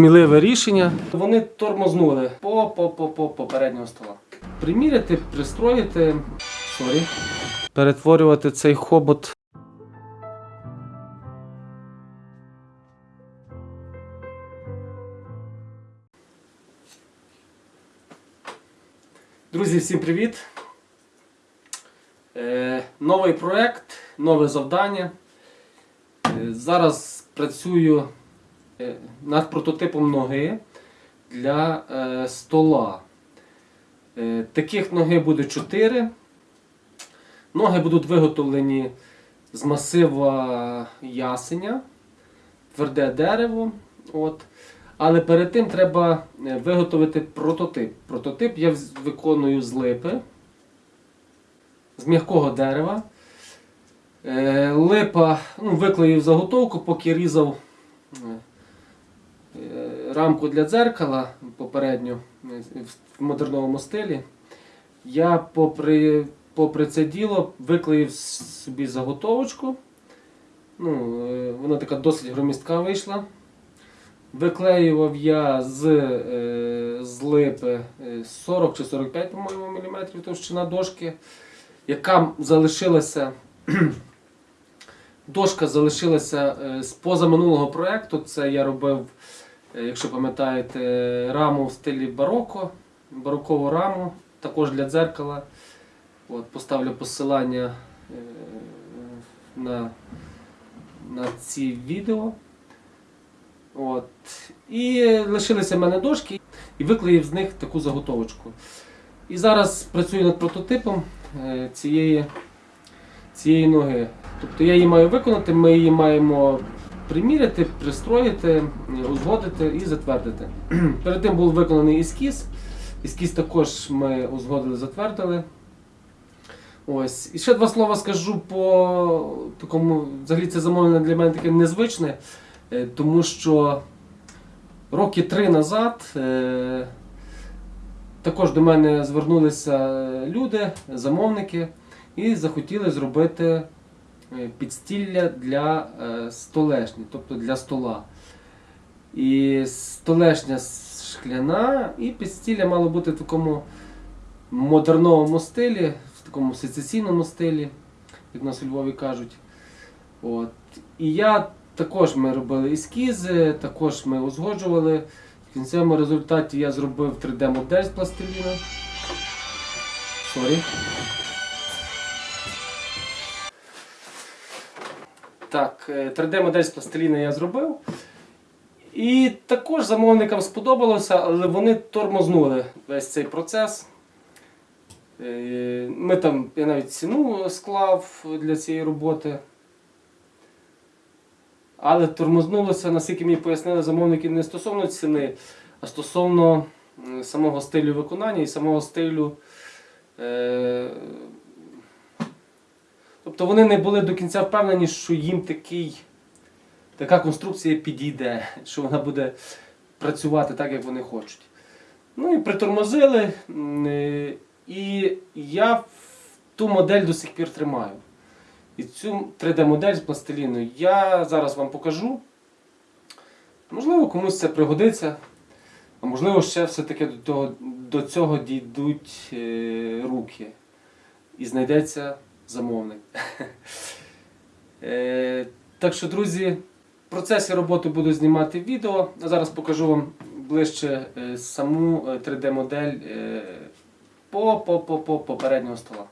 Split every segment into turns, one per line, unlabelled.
сміливе рішення. Вони тормознули по, по, по, по попереднього стола. Приміряти, пристроїти, sorry, перетворювати цей хобот. Друзі, всім привіт! Е, новий проект, нове завдання. Е, зараз працюю над прототипом ноги для е, стола. Е, таких ноги буде 4. Ноги будуть виготовлені з масива ясеня, тверде дерево. От. Але перед тим треба е, виготовити прототип. Прототип я виконую з липи, з м'якого дерева. Е, Липа ну, виклеїв заготовку, поки різав е, е, рамку для дзеркала попередньо е, в модерновому стилі. Я попри, попри це діло виклеїв собі заготовочку. Ну, е, вона така досить громістка вийшла. Виклеював я з, е, з липи е, 40 чи 45, по-моєму, міліметрів товщина дошки, яка залишилася. Дошка залишилася е, з позаминулого проєкту. Це я робив, е, якщо пам'ятаєте, раму в стилі бароко, барокову раму, також для дзеркала. От, поставлю посилання е, на, на ці відео. От. І лишилися в мене дошки і виклеїв з них таку заготовочку. І зараз працюю над прототипом е, цієї, цієї ноги. Тобто я її маю виконати, ми її маємо приміряти, пристроїти, узгодити і затвердити. Перед тим був виконаний ескіз. Ескіз також ми узгодили, затвердили. Ось. І ще два слова скажу по такому, взагалі це замовлення для мене таке незвичне. Е, Тому що роки три назад е, також до мене звернулися люди, замовники, і захотіли зробити підстілля для е, столешні, тобто для стола. І столешня шкляна, і підстілля мало бути в такому модерновому стилі, в такому сецесійному стилі, як нас у Львові кажуть. От. І я також ми робили ескізи, також ми узгоджували. В кінцевому результаті я зробив 3D-модель з пластиліна. Sorry. Так, е, 3D-модель з пластиліна я зробив. І також замовникам сподобалося, але вони тормознули весь цей процес. Е, Ми там, я навіть ціну склав для цієї роботи. Але тормознулося, наскільки мені пояснили замовники, не стосовно ціни, а стосовно самого стилю виконання і самого стилю. Е... Тобто вони не були до кінця впевнені, що їм такий, така конструкція підійде, що вона буде працювати так, як вони хочуть. Ну і притормозили. е, І я ту модель до сих пір тримаю. І цю 3D-модель з пластиліну я зараз вам покажу. Можливо, комусь це пригодиться, а можливо, ще все-таки до, до цього дійдуть е, руки і знайдеться замовник. Е, так що, друзі, в процесі роботи буду знімати відео. А зараз покажу вам ближче е, саму е, 3D-модель е, по, по, по, по попереднього стола.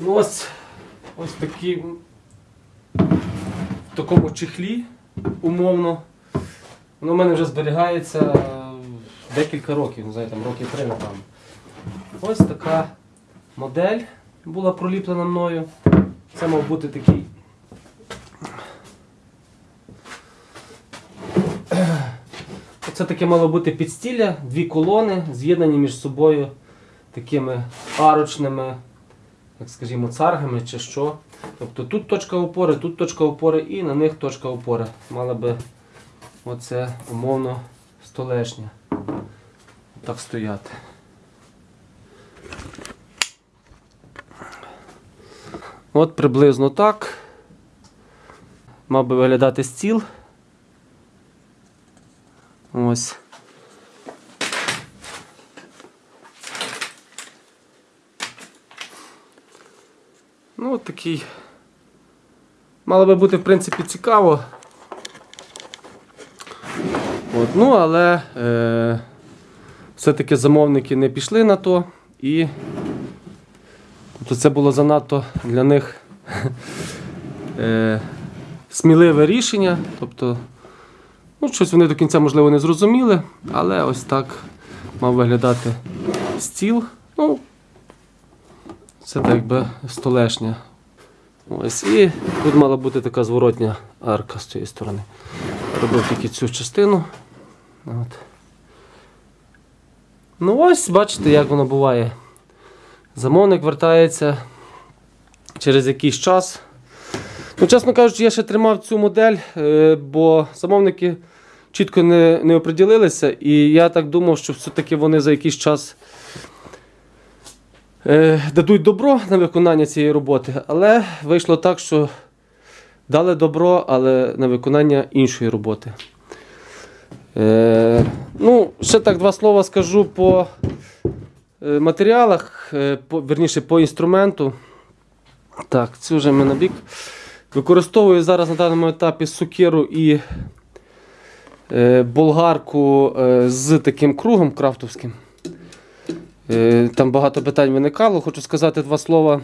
Ну ось, ось такі в такому чехлі умовно. Воно в мене вже зберігається декілька років, не знаю, там років три, напевно. Ось така модель була проліплена мною. Це мав бути такий. Це таке мало бути підстілля, дві колони, з'єднані між собою такими арочними як скажімо, царгами чи що. Тобто тут точка опори, тут точка опори і на них точка опори. Мала би оце умовно столешня. Так стояти. От приблизно так. мав би виглядати стіл. Ось. Ну, от такий. Мало би бути, в принципі, цікаво. От, ну, але е, все-таки замовники не пішли на то і тобто це було занадто для них е, сміливе рішення. Тобто, ну, щось вони до кінця, можливо, не зрозуміли, але ось так мав виглядати стіл. Ну, це так якби столешня. Ось, і тут мала бути така зворотня арка з цієї сторони. Робив тільки цю частину. От. Ну ось, бачите, як воно буває. Замовник вертається через якийсь час. Ну, чесно кажучи, я ще тримав цю модель, е, бо замовники чітко не, не оприділилися, і я так думав, що все-таки вони за якийсь час е, дадуть добро на виконання цієї роботи. Але вийшло так, що дали добро, але на виконання іншої роботи. Е, ну, ще так два слова скажу по е, матеріалах, е, по, верніше по інструменту. Так, цю вже ми на. Використовую зараз на даному етапі сукеру і е, болгарку е, з таким кругом крафтовським. Е, Там багато питань виникало. Хочу сказати два слова,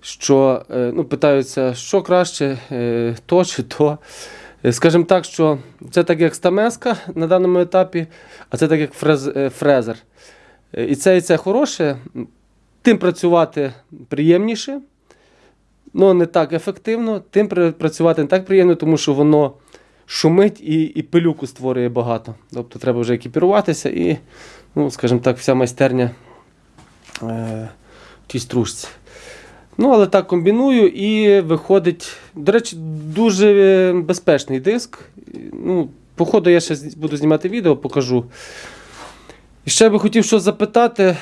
що е, ну, питаються, що краще, е, то чи то. Е, Скажімо так, що це так як стамеска на даному етапі, а це так як фрез, е, фрезер. Е, І це, і це хороше. Тим працювати приємніше, але не так ефективно, тим працювати не так приємно, тому що воно шумить і, і пилюку створює багато. Тобто треба вже екіпіруватися і, ну, скажімо так, вся майстерня е, в тій стружці. Ну, але так комбіную і виходить, до речі, дуже е, безпечний диск. Ну, походу, я ще буду знімати відео, покажу. І ще би хотів щось запитати.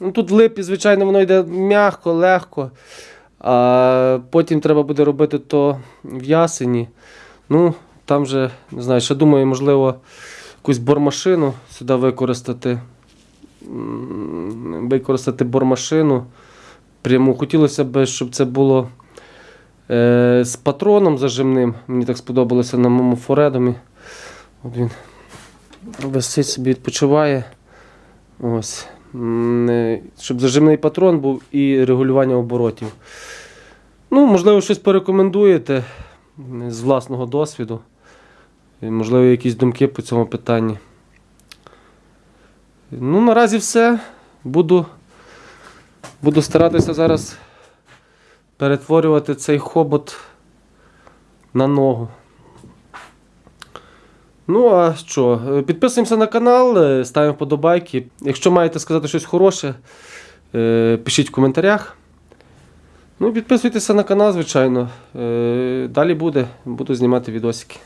Ну, тут в липі, звичайно, воно йде м'яко, легко. А потім треба буде робити то в ясені. Ну, там же, не знаю, ще думаю, можливо, якусь бормашину сюди використати. Використати бормашину. Прямо хотілося б, щоб це було е, з патроном зажимним. Мені так сподобалося на моєму форедомі. От він висить собі, відпочиває. Ось. Е, Щоб зажимний патрон був і регулювання оборотів. Ну, можливо, щось порекомендуєте з власного досвіду. Можливо, якісь думки по цьому питанні. Ну, наразі все. Буду, буду старатися зараз перетворювати цей хобот на ногу. Ну, а що? е, Підписуємося на канал, е, ставимо вподобайки. Якщо маєте сказати щось хороше, е, пишіть в коментарях. Ну, підписуйтеся на канал, звичайно. Далі буде. Буду знімати відосики.